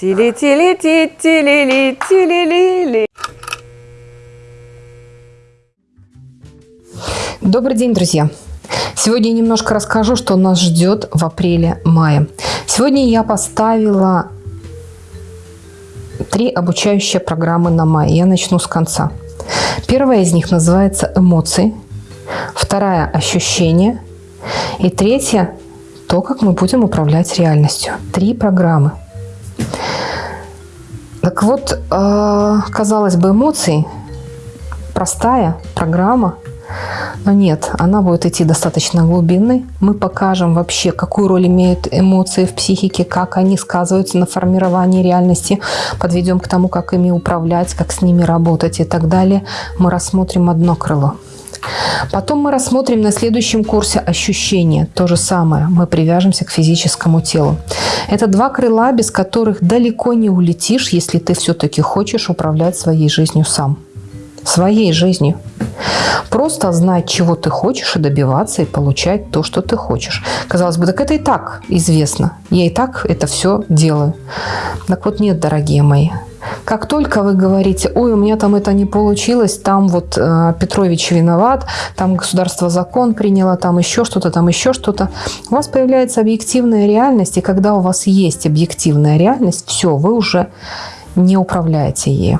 Тили-тили-ти-тили-ли-тили-ли-ли. Добрый день, друзья! Сегодня немножко расскажу, что нас ждет в апреле-мае. Сегодня я поставила три обучающие программы на май. Я начну с конца. Первая из них называется «Эмоции», вторая – «Ощущения», и третья – то, как мы будем управлять реальностью. Три программы. Так вот, э, казалось бы, эмоции – простая программа, но нет, она будет идти достаточно глубинной. Мы покажем вообще, какую роль имеют эмоции в психике, как они сказываются на формировании реальности. Подведем к тому, как ими управлять, как с ними работать и так далее. Мы рассмотрим одно крыло. Потом мы рассмотрим на следующем курсе ощущения. То же самое. Мы привяжемся к физическому телу. Это два крыла, без которых далеко не улетишь, если ты все-таки хочешь управлять своей жизнью сам. Своей жизнью. Просто знать, чего ты хочешь, и добиваться, и получать то, что ты хочешь. Казалось бы, так это и так известно. Я и так это все делаю. Так вот нет, дорогие мои. Как только вы говорите, ой, у меня там это не получилось, там вот э, Петрович виноват, там государство закон приняло, там еще что-то, там еще что-то, у вас появляется объективная реальность, и когда у вас есть объективная реальность, все, вы уже не управляете ей.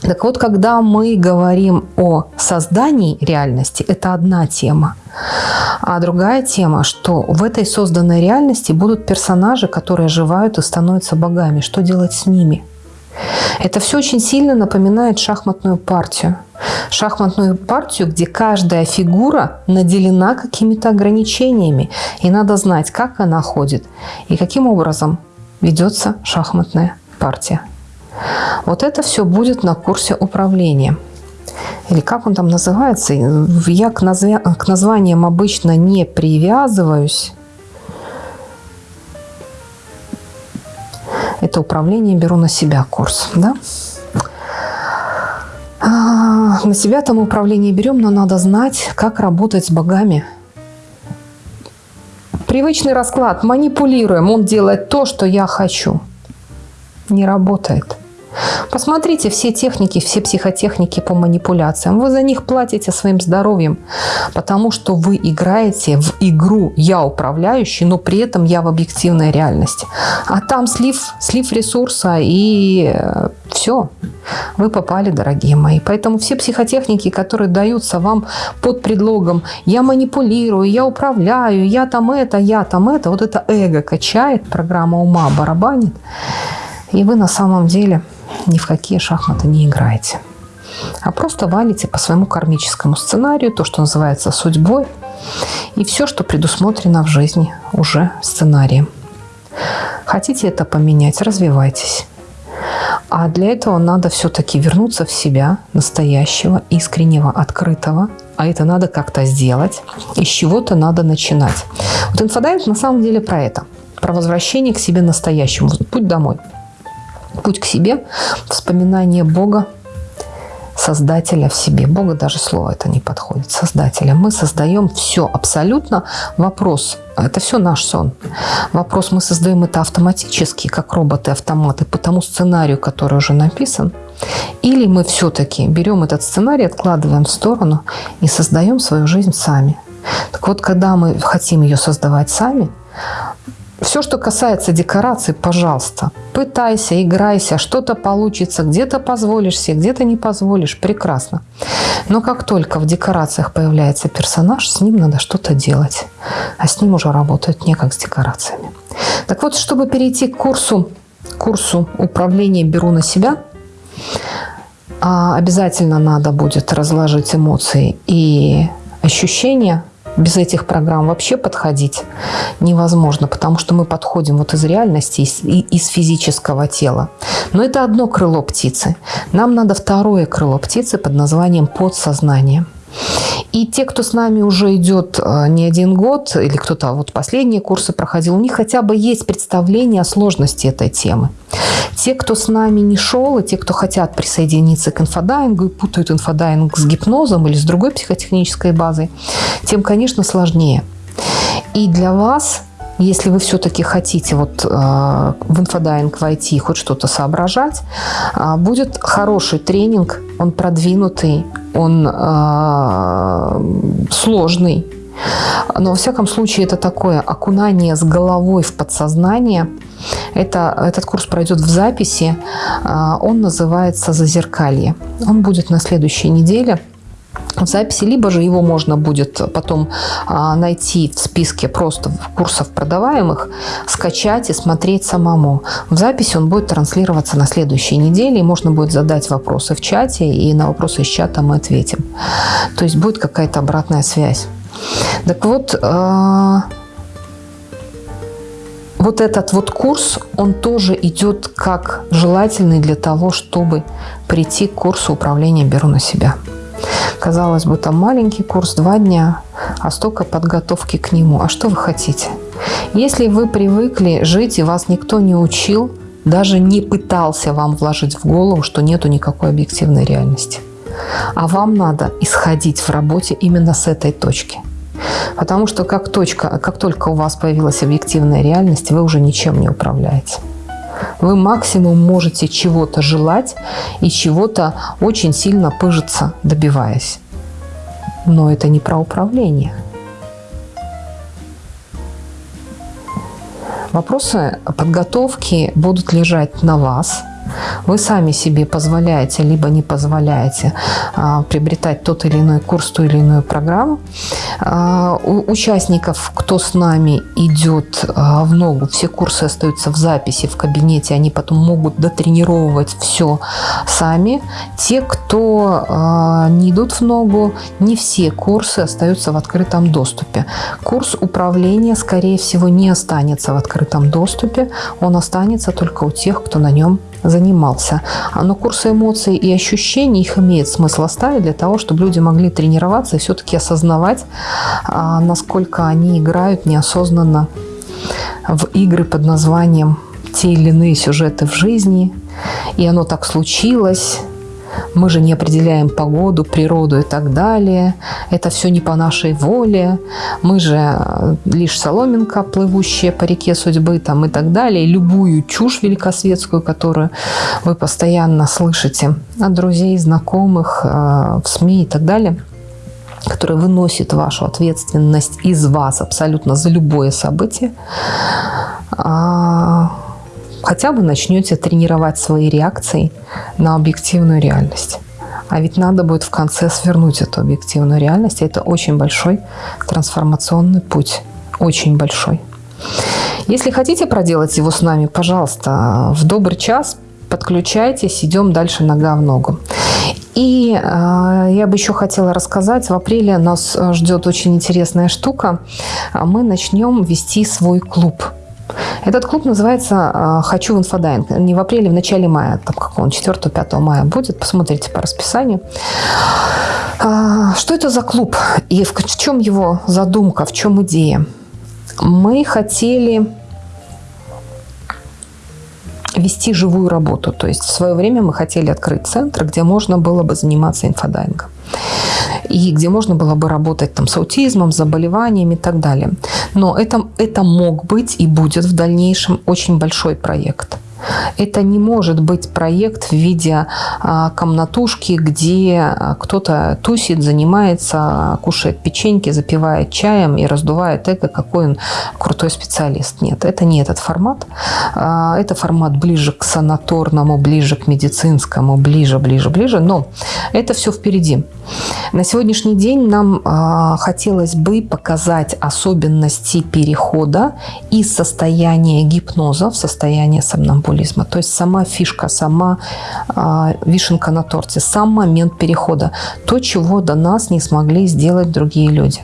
Так вот, когда мы говорим о создании реальности, это одна тема. А другая тема, что в этой созданной реальности будут персонажи, которые оживают и становятся богами. Что делать с ними? Это все очень сильно напоминает шахматную партию. Шахматную партию, где каждая фигура наделена какими-то ограничениями. И надо знать, как она ходит и каким образом ведется шахматная партия. Вот это все будет на курсе управления. Или как он там называется? Я к, назв... к названиям обычно не привязываюсь. Это управление беру на себя курс. Да? А, на себя там управление берем, но надо знать, как работать с богами. Привычный расклад. Манипулируем. Он делает то, что я хочу. Не работает. Посмотрите все техники, все психотехники по манипуляциям. Вы за них платите своим здоровьем, потому что вы играете в игру «я управляющий», но при этом я в объективной реальности. А там слив, слив ресурса и э, все. Вы попали, дорогие мои. Поэтому все психотехники, которые даются вам под предлогом «я манипулирую», «я управляю», «я там это», «я там это», вот это эго качает, программа ума барабанит. И вы на самом деле ни в какие шахматы не играете. А просто валите по своему кармическому сценарию, то, что называется судьбой, и все, что предусмотрено в жизни уже сценарием. Хотите это поменять, развивайтесь. А для этого надо все-таки вернуться в себя, настоящего, искреннего, открытого. А это надо как-то сделать. И с чего-то надо начинать. Вот инфодайвинг на самом деле про это. Про возвращение к себе настоящему. Путь домой. Путь к себе, вспоминание Бога, Создателя в себе. Бога даже слово это не подходит. Создателя. Мы создаем все абсолютно. Вопрос, это все наш сон. Вопрос, мы создаем это автоматически, как роботы-автоматы, по тому сценарию, который уже написан. Или мы все-таки берем этот сценарий, откладываем в сторону и создаем свою жизнь сами. Так вот, когда мы хотим ее создавать сами, все, что касается декораций, пожалуйста, пытайся, играйся, что-то получится, где-то позволишь себе, где-то не позволишь, прекрасно. Но как только в декорациях появляется персонаж, с ним надо что-то делать, а с ним уже работают не как с декорациями. Так вот, чтобы перейти к курсу, курсу управления «Беру на себя», а, обязательно надо будет разложить эмоции и ощущения без этих программ вообще подходить невозможно, потому что мы подходим вот из реальности, из, из физического тела. Но это одно крыло птицы. Нам надо второе крыло птицы под названием подсознание. И те, кто с нами уже идет э, не один год, или кто-то вот последние курсы проходил, у них хотя бы есть представление о сложности этой темы. Те, кто с нами не шел, и те, кто хотят присоединиться к инфодайвингу и путают инфодайвинг с гипнозом или с другой психотехнической базой, тем, конечно, сложнее. И для вас если вы все-таки хотите вот э, в инфодайвинг войти, хоть что-то соображать, э, будет хороший тренинг, он продвинутый, он э, сложный, но, во всяком случае, это такое окунание с головой в подсознание. Это, этот курс пройдет в записи. Он называется «Зазеркалье». Он будет на следующей неделе записи, либо же его можно будет потом а, найти в списке просто курсов продаваемых, скачать и смотреть самому. В записи он будет транслироваться на следующей неделе, и можно будет задать вопросы в чате, и на вопросы из чата мы ответим. То есть будет какая-то обратная связь. Так вот, а, вот этот вот курс, он тоже идет как желательный для того, чтобы прийти к курсу управления «Беру на себя». Казалось бы, там маленький курс, два дня, а столько подготовки к нему. А что вы хотите? Если вы привыкли жить и вас никто не учил, даже не пытался вам вложить в голову, что нету никакой объективной реальности. А вам надо исходить в работе именно с этой точки. Потому что как, точка, как только у вас появилась объективная реальность, вы уже ничем не управляете. Вы максимум можете чего-то желать и чего-то очень сильно пыжиться, добиваясь. Но это не про управление. Вопросы подготовки будут лежать на вас – вы сами себе позволяете, либо не позволяете а, приобретать тот или иной курс, ту или иную программу. А, у участников, кто с нами идет а, в ногу, все курсы остаются в записи, в кабинете, они потом могут дотренировывать все сами. Те, кто а, не идут в ногу, не все курсы остаются в открытом доступе. Курс управления, скорее всего, не останется в открытом доступе, он останется только у тех, кто на нем занимался. Но курсы эмоций и ощущений, их имеет смысл оставить для того, чтобы люди могли тренироваться и все-таки осознавать, а, насколько они играют неосознанно в игры под названием «Те или иные сюжеты в жизни», и оно так случилось, мы же не определяем погоду, природу и так далее. Это все не по нашей воле. Мы же э, лишь соломинка, плывущая по реке судьбы там, и так далее. любую чушь великосветскую, которую вы постоянно слышите от друзей, знакомых, э, в СМИ и так далее который выносит вашу ответственность из вас абсолютно за любое событие, а, хотя бы начнете тренировать свои реакции на объективную реальность. А ведь надо будет в конце свернуть эту объективную реальность. Это очень большой трансформационный путь. Очень большой. Если хотите проделать его с нами, пожалуйста, в добрый час подключайтесь, идем дальше нога в ногу. И э, я бы еще хотела рассказать, в апреле нас ждет очень интересная штука. Мы начнем вести свой клуб – этот клуб называется а, «Хочу в инфодайвинг». Не в апреле, в начале мая, там как он, 4-5 мая будет. Посмотрите по расписанию. А, что это за клуб и в чем его задумка, в чем идея? Мы хотели вести живую работу. То есть в свое время мы хотели открыть центр, где можно было бы заниматься инфодайвингом и где можно было бы работать там, с аутизмом, с заболеваниями и так далее. Но это, это мог быть и будет в дальнейшем очень большой проект. Это не может быть проект в виде а, комнатушки, где а, кто-то тусит, занимается, кушает печеньки, запивает чаем и раздувает эго, какой он крутой специалист. Нет, это не этот формат. А, это формат ближе к санаторному, ближе к медицинскому, ближе, ближе, ближе. Но это все впереди. На сегодняшний день нам хотелось бы показать особенности перехода из состояния гипноза в состояние сомнамбулизма. То есть сама фишка, сама э, вишенка на торте, сам момент перехода. То, чего до нас не смогли сделать другие люди.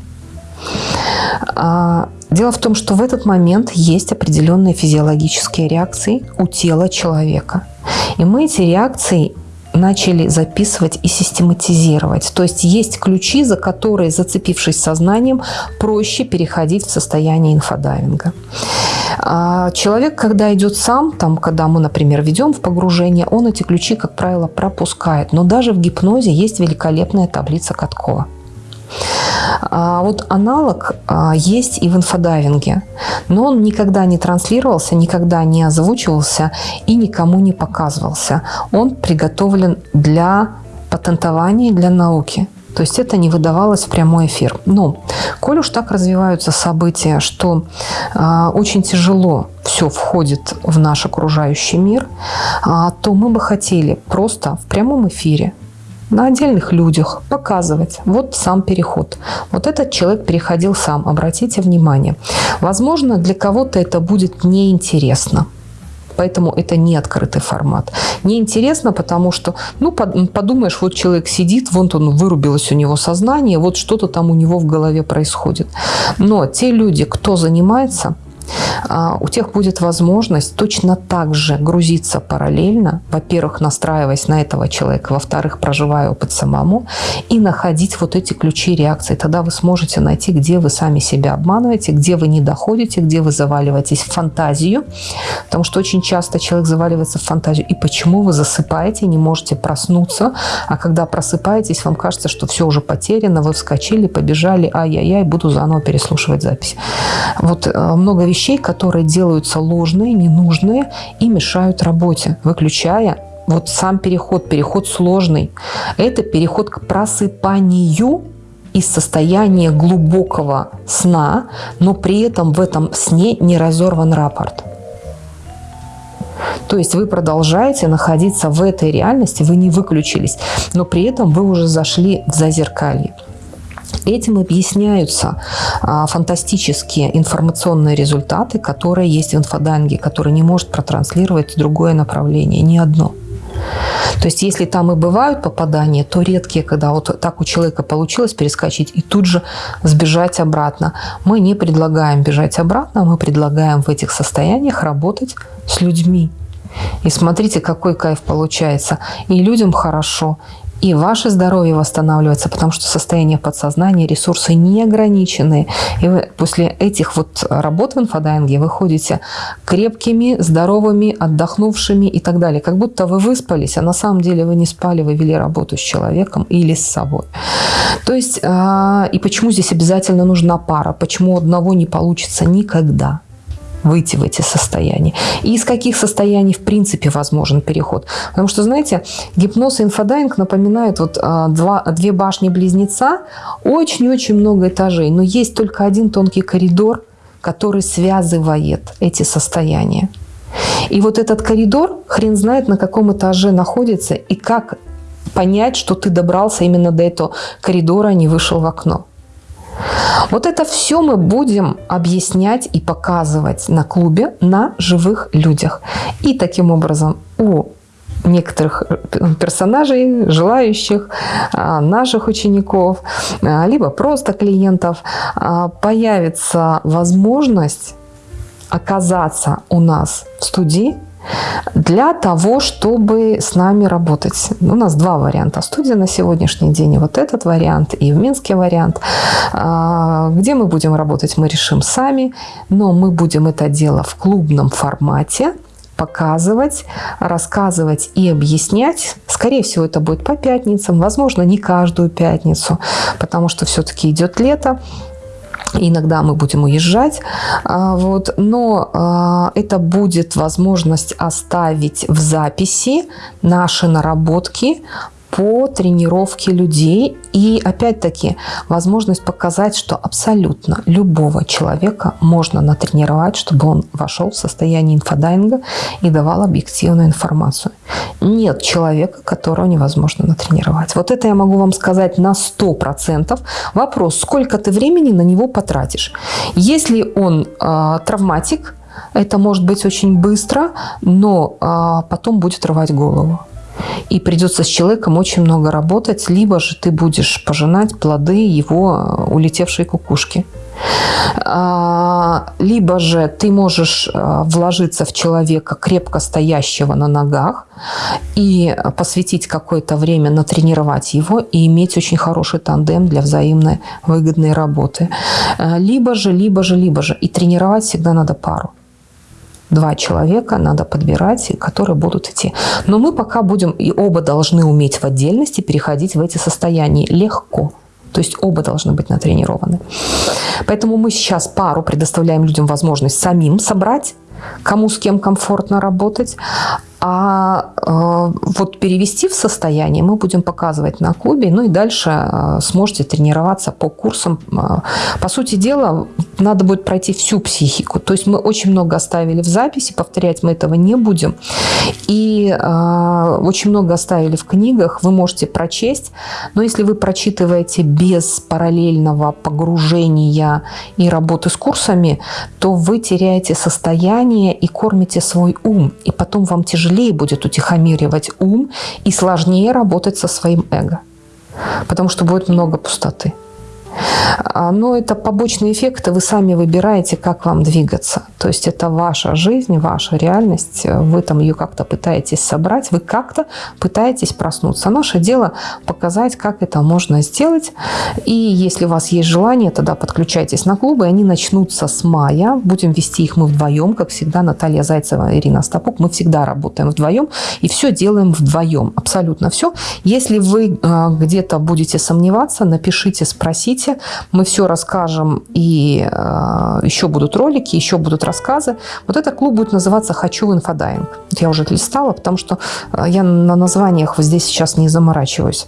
А, дело в том, что в этот момент есть определенные физиологические реакции у тела человека. И мы эти реакции начали записывать и систематизировать. То есть есть ключи, за которые, зацепившись сознанием, проще переходить в состояние инфодайвинга. А человек, когда идет сам, там, когда мы, например, ведем в погружение, он эти ключи, как правило, пропускает. Но даже в гипнозе есть великолепная таблица Каткова. А вот аналог а, есть и в инфодайвинге, но он никогда не транслировался, никогда не озвучивался и никому не показывался. Он приготовлен для патентования, для науки. То есть это не выдавалось в прямой эфир. Но, коль уж так развиваются события, что э, очень тяжело все входит в наш окружающий мир, э, то мы бы хотели просто в прямом эфире на отдельных людях показывать. Вот сам переход. Вот этот человек переходил сам. Обратите внимание. Возможно, для кого-то это будет неинтересно поэтому это не открытый формат. Неинтересно, потому что, ну, подумаешь, вот человек сидит, вот он вырубилось у него сознание, вот что-то там у него в голове происходит. Но те люди, кто занимается у тех будет возможность точно так же грузиться параллельно, во-первых, настраиваясь на этого человека, во-вторых, проживая опыт самому, и находить вот эти ключи реакции. Тогда вы сможете найти, где вы сами себя обманываете, где вы не доходите, где вы заваливаетесь в фантазию, потому что очень часто человек заваливается в фантазию. И почему вы засыпаете, не можете проснуться, а когда просыпаетесь, вам кажется, что все уже потеряно, вы вскочили, побежали, ай-яй-яй, буду заново переслушивать запись. Вот э, много вещей вещей, которые делаются ложные, ненужные и мешают работе, выключая вот сам переход, переход сложный. Это переход к просыпанию из состояния глубокого сна, но при этом в этом сне не разорван рапорт. То есть вы продолжаете находиться в этой реальности, вы не выключились, но при этом вы уже зашли в зазеркалье. Этим объясняются а, фантастические информационные результаты, которые есть в инфодайинге, которые не может протранслировать другое направление, ни одно. То есть, если там и бывают попадания, то редкие, когда вот так у человека получилось перескочить и тут же сбежать обратно. Мы не предлагаем бежать обратно, мы предлагаем в этих состояниях работать с людьми. И смотрите, какой кайф получается. И людям хорошо, и ваше здоровье восстанавливается, потому что состояние подсознания, ресурсы неограниченные. И вы после этих вот работ в инфодайинге выходите крепкими, здоровыми, отдохнувшими и так далее. Как будто вы выспались, а на самом деле вы не спали, вы вели работу с человеком или с собой. То есть, а, и почему здесь обязательно нужна пара? Почему одного не получится никогда? Выйти в эти состояния. И из каких состояний в принципе возможен переход. Потому что, знаете, гипноз и инфодайвинг напоминают вот а, два, две башни-близнеца, очень-очень много этажей, но есть только один тонкий коридор, который связывает эти состояния. И вот этот коридор, хрен знает, на каком этаже находится и как понять, что ты добрался именно до этого коридора, а не вышел в окно. Вот это все мы будем объяснять и показывать на клубе на живых людях. И таким образом у некоторых э, персонажей, желающих, а, наших учеников, а, либо просто клиентов, а, появится возможность оказаться у нас в студии для того, чтобы с нами работать. У нас два варианта студия на сегодняшний день. И вот этот вариант, и в Минске вариант. А, где мы будем работать, мы решим сами. Но мы будем это дело в клубном формате показывать, рассказывать и объяснять. Скорее всего, это будет по пятницам, возможно, не каждую пятницу, потому что все-таки идет лето. Иногда мы будем уезжать, а, вот, но а, это будет возможность оставить в записи наши наработки по тренировке людей. И опять-таки возможность показать, что абсолютно любого человека можно натренировать, чтобы он вошел в состояние инфодайинга и давал объективную информацию. Нет человека, которого невозможно натренировать. Вот это я могу вам сказать на 100%. Вопрос, сколько ты времени на него потратишь. Если он э, травматик, это может быть очень быстро, но э, потом будет рвать голову и придется с человеком очень много работать, либо же ты будешь пожинать плоды его э, улетевшей кукушки. А, либо же ты можешь э, вложиться в человека, крепко стоящего на ногах, и посвятить какое-то время натренировать его и иметь очень хороший тандем для взаимной выгодной работы. Э, либо же, либо же, либо же. И тренировать всегда надо пару два человека надо подбирать, которые будут идти. Но мы пока будем, и оба должны уметь в отдельности переходить в эти состояния легко. То есть оба должны быть натренированы. Поэтому мы сейчас пару предоставляем людям возможность самим собрать кому с кем комфортно работать, а э, вот перевести в состояние мы будем показывать на клубе, ну и дальше э, сможете тренироваться по курсам. Э, по сути дела, надо будет пройти всю психику. То есть мы очень много оставили в записи, повторять мы этого не будем. И э, очень много оставили в книгах, вы можете прочесть. Но если вы прочитываете без параллельного погружения и работы с курсами, то вы теряете состояние и кормите свой ум. И потом вам тяжело тяжелее будет утихомиривать ум и сложнее работать со своим эго, потому что будет много пустоты. А, но это побочные эффекты, вы сами выбираете, как вам двигаться. То есть это ваша жизнь, ваша реальность, вы там ее как-то пытаетесь собрать, вы как-то пытаетесь проснуться. Наше дело показать, как это можно сделать. И если у вас есть желание, тогда подключайтесь на клубы, они начнутся с мая. Будем вести их мы вдвоем, как всегда, Наталья Зайцева, Ирина Стапук. Мы всегда работаем вдвоем и все делаем вдвоем, абсолютно все. Если вы а, где-то будете сомневаться, напишите, спросите, мы все расскажем, и э, еще будут ролики, еще будут рассказы. Вот этот клуб будет называться «Хочу в инфодайвинг». Я уже листала, потому что э, я на названиях здесь сейчас не заморачиваюсь.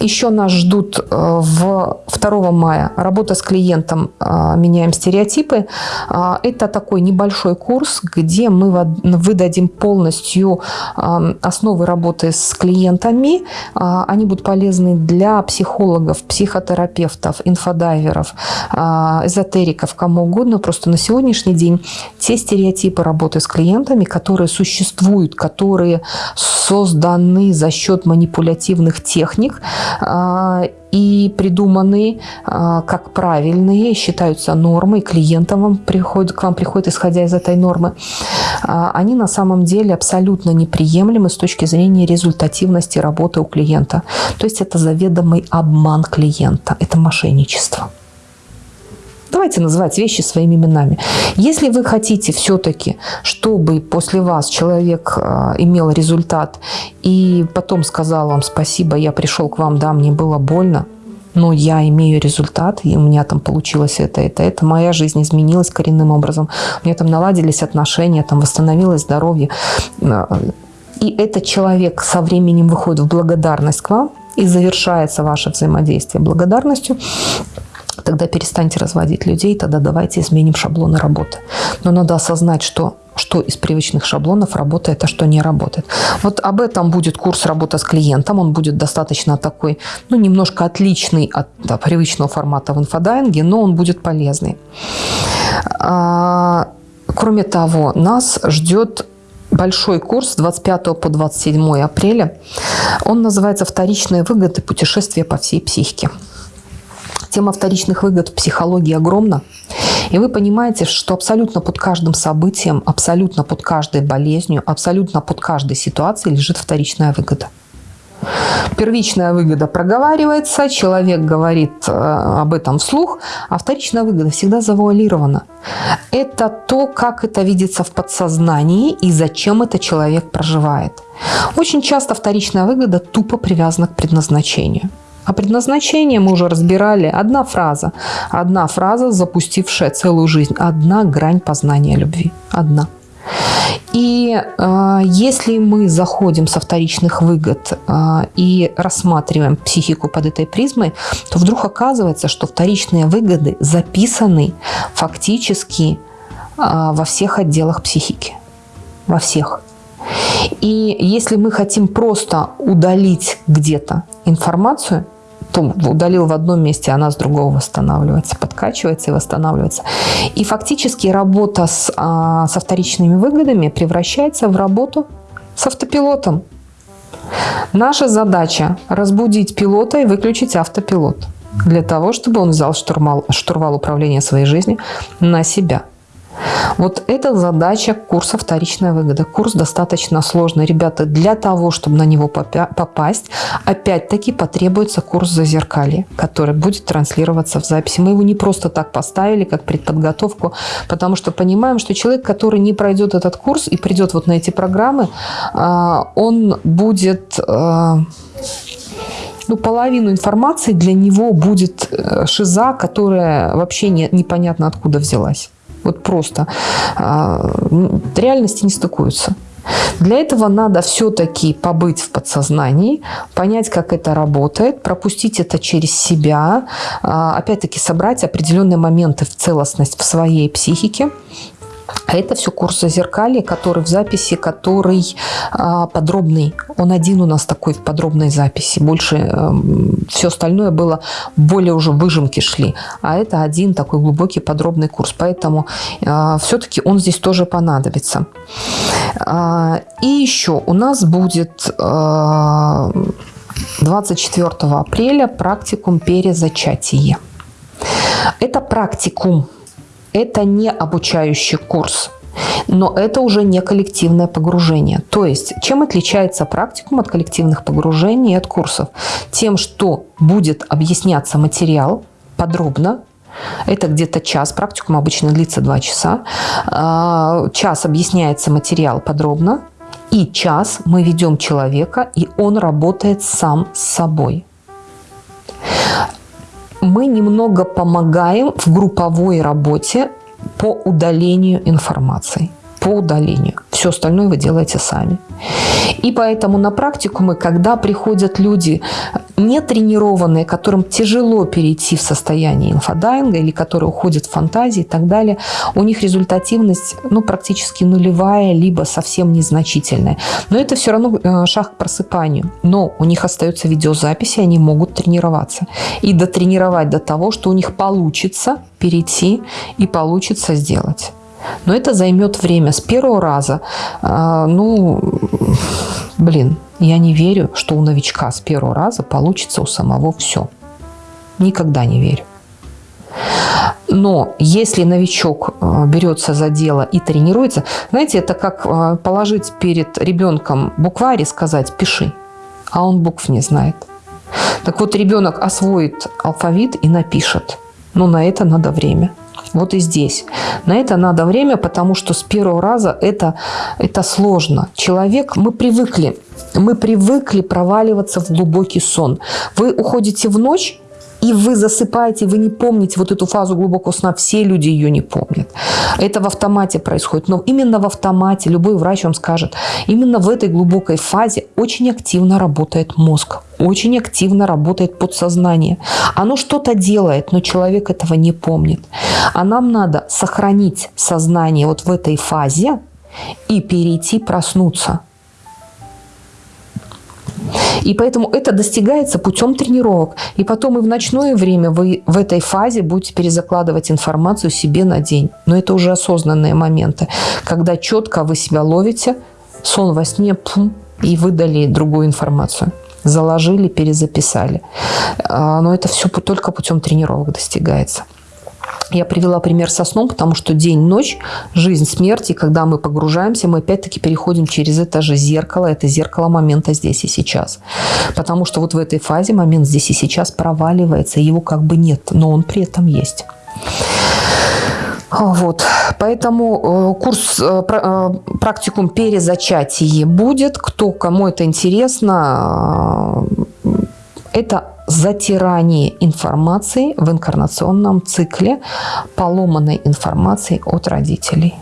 Еще нас ждут э, в 2 мая работа с клиентом э, «Меняем стереотипы». Э, это такой небольшой курс, где мы выдадим полностью основы работы с клиентами. Они будут полезны для психологов, психотерапевтов, инфодайверов, эзотериков, кому угодно. Просто на сегодняшний день те стереотипы работы с клиентами, которые существуют, которые созданы за счет манипулятивных техник, и придуманы а, как правильные, считаются нормой, клиентам вам приходит, к вам приходит, исходя из этой нормы, а, они на самом деле абсолютно неприемлемы с точки зрения результативности работы у клиента. То есть это заведомый обман клиента, это мошенничество. Давайте называть вещи своими именами. Если вы хотите все-таки, чтобы после вас человек э, имел результат и потом сказал вам спасибо, я пришел к вам, да, мне было больно, но я имею результат, и у меня там получилось это, это, это. Моя жизнь изменилась коренным образом. У меня там наладились отношения, там восстановилось здоровье. Э, и этот человек со временем выходит в благодарность к вам, и завершается ваше взаимодействие благодарностью, тогда перестаньте разводить людей, тогда давайте изменим шаблоны работы. Но надо осознать, что что из привычных шаблонов работает, а что не работает. Вот об этом будет курс работы с клиентом. Он будет достаточно такой, ну, немножко отличный от да, привычного формата в инфодайинге, но он будет полезный. А, кроме того, нас ждет большой курс с 25 по 27 апреля. Он называется «Вторичные выгоды путешествия по всей психике». Тема вторичных выгод в психологии огромна. И вы понимаете, что абсолютно под каждым событием, абсолютно под каждой болезнью, абсолютно под каждой ситуацией лежит вторичная выгода. Первичная выгода проговаривается, человек говорит э, об этом вслух, а вторичная выгода всегда завуалирована. Это то, как это видится в подсознании и зачем это человек проживает. Очень часто вторичная выгода тупо привязана к предназначению. А предназначение мы уже разбирали. Одна фраза. Одна фраза, запустившая целую жизнь. Одна грань познания любви. Одна. И э, если мы заходим со вторичных выгод э, и рассматриваем психику под этой призмой, то вдруг оказывается, что вторичные выгоды записаны фактически э, во всех отделах психики. Во всех. И если мы хотим просто удалить где-то информацию, то удалил в одном месте, она с другого восстанавливается, подкачивается и восстанавливается. И фактически работа с, а, со вторичными выгодами превращается в работу с автопилотом. Наша задача – разбудить пилота и выключить автопилот для того, чтобы он взял штурвал, штурвал управления своей жизнью на себя. Вот это задача курса «Вторичная выгода». Курс достаточно сложный. Ребята, для того, чтобы на него попасть, опять-таки потребуется курс зазеркалья, который будет транслироваться в записи. Мы его не просто так поставили, как предподготовку, потому что понимаем, что человек, который не пройдет этот курс и придет вот на эти программы, а, он будет а, ну, половину информации для него будет э, шиза, которая вообще не, непонятно откуда взялась. Вот просто э, реальности не стыкуются. Для этого надо все-таки побыть в подсознании, понять, как это работает, пропустить это через себя, а, опять-таки собрать определенные моменты в целостность в своей психике, а это все курс зазеркалья, который в записи, который а, подробный. Он один у нас такой в подробной записи. Больше э, все остальное было, более уже выжимки шли. А это один такой глубокий подробный курс. Поэтому э, все-таки он здесь тоже понадобится. А, и еще у нас будет... Э, 24 апреля практикум перезачатие. Это практикум это не обучающий курс. Но это уже не коллективное погружение. То есть, чем отличается практикум от коллективных погружений и от курсов? Тем, что будет объясняться материал подробно, это где-то час, практикум обычно длится 2 часа. А, час объясняется материал подробно, и час мы ведем человека, и он работает сам с собой мы немного помогаем в групповой работе по удалению информации. По удалению. Все остальное вы делаете сами. И поэтому на практику мы, когда приходят люди не тренированные, которым тяжело перейти в состояние инфодайинга или которые уходят в фантазии и так далее, у них результативность ну, практически нулевая, либо совсем незначительная. Но это все равно э, шаг к просыпанию. Но у них остаются видеозаписи, они могут тренироваться. И дотренировать до того, что у них получится перейти и получится сделать. Но это займет время. С первого раза, э, ну, блин, я не верю, что у новичка с первого раза получится у самого все. Никогда не верю. Но если новичок э, берется за дело и тренируется, знаете, это как э, положить перед ребенком букварь и сказать «пиши», а он букв не знает. Так вот, ребенок освоит алфавит и напишет. Но на это надо время. Вот и здесь. На это надо время, потому что с первого раза это, это сложно. Человек, мы привыкли, мы привыкли проваливаться в глубокий сон. Вы уходите в ночь, и вы засыпаете, вы не помните вот эту фазу глубокого сна, все люди ее не помнят. Это в автомате происходит, но именно в автомате, любой врач вам скажет, именно в этой глубокой фазе очень активно работает мозг, очень активно работает подсознание. Оно что-то делает, но человек этого не помнит. А нам надо сохранить сознание вот в этой фазе и перейти проснуться. И поэтому это достигается путем тренировок. И потом и в ночное время вы в этой фазе будете перезакладывать информацию себе на день. Но это уже осознанные моменты, когда четко вы себя ловите, сон во сне, пум, и выдали другую информацию. Заложили, перезаписали. А, но это все только путем тренировок достигается. Я привела пример со сном, потому что день-ночь, жизнь, смерть, и когда мы погружаемся, мы опять-таки переходим через это же зеркало, это зеркало момента здесь и сейчас. Потому что вот в этой фазе момент здесь и сейчас проваливается, его как бы нет, но он при этом есть. Вот, поэтому э, курс э, э, практикум перезачатие будет. Кто, кому это интересно, это затирание информации в инкарнационном цикле поломанной информации от родителей.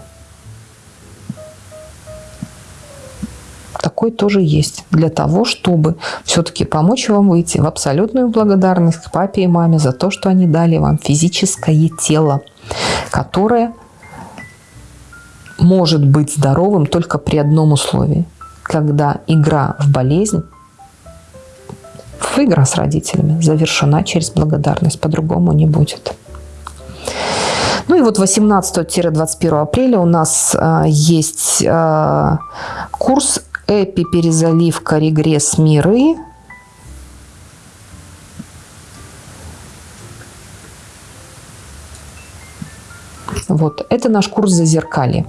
Такой тоже есть для того, чтобы все-таки помочь вам выйти в абсолютную благодарность к папе и маме за то, что они дали вам физическое тело, которое может быть здоровым только при одном условии, когда игра в болезнь игра с родителями завершена через благодарность, по-другому не будет. Ну и вот 18-21 апреля у нас э, есть э, курс «Эпи перезаливка регресс миры». Вот, это наш курс зазеркалье.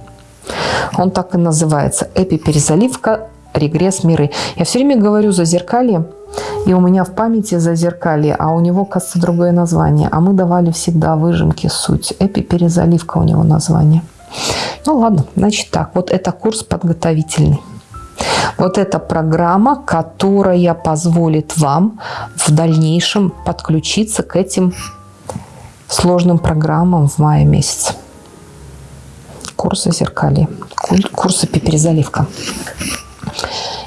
Он так и называется «Эпи перезаливка регресс миры». Я все время говорю зазеркалье, и у меня в памяти зазеркалье, а у него, кажется, другое название. А мы давали всегда выжимки суть. Эпиперезаливка у него название. Ну ладно, значит так. Вот это курс подготовительный. Вот эта программа, которая позволит вам в дальнейшем подключиться к этим сложным программам в мае месяце. Курс «Зазеркалье», курс «Перезаливка».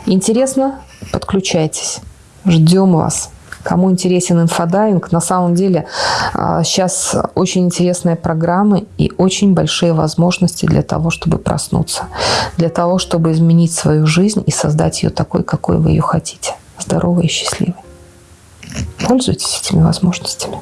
Интересно? Подключайтесь. Ждем вас. Кому интересен инфодайвинг, на самом деле сейчас а, очень интересные программы и очень большие возможности для того, чтобы проснуться, для того, чтобы изменить свою жизнь и создать ее такой, какой вы ее хотите. Здоровой и счастливой. Пользуйтесь этими возможностями.